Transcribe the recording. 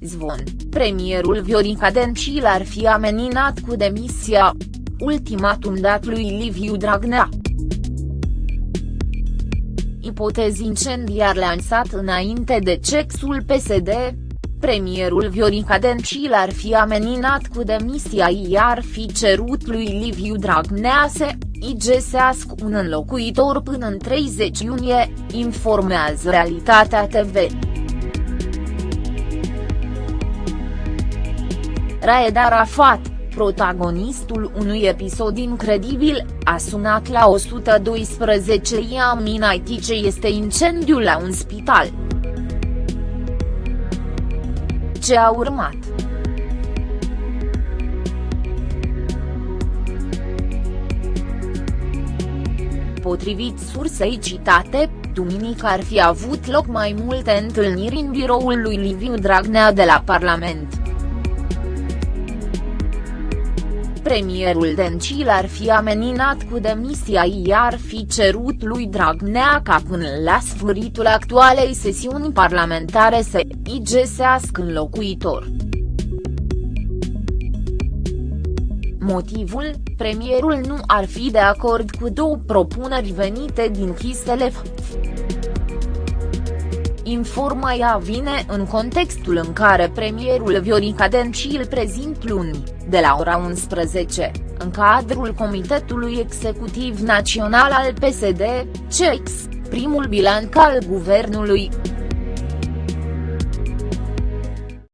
zvon, premierul Viorica Dencil ar fi ameninat cu demisia. Ultimatum dat lui Liviu Dragnea. Ipotezi incendiar lansat înainte de cexul PSD, premierul Viorica Dencil ar fi ameninat cu demisia iar fi cerut lui Liviu Dragnea să igesească un înlocuitor până în 30 iunie, informează Realitatea TV. Raed Arafat, protagonistul unui episod incredibil, a sunat la 112 i ce este incendiul la un spital. Ce a urmat? Potrivit sursei citate, duminică ar fi avut loc mai multe întâlniri în biroul lui Liviu Dragnea de la Parlament. Premierul Dencil ar fi ameninat cu demisia iar fi cerut lui Dragnea ca până la sfârșitul actualei sesiuni parlamentare să igesească înlocuitor. Motivul, premierul nu ar fi de acord cu două propuneri venite din Chiselef. Informaia vine în contextul în care premierul Viorica Dencil prezint luni, de la ora 11, în cadrul Comitetului Executiv Național al PSD, CEX, primul bilanț al guvernului.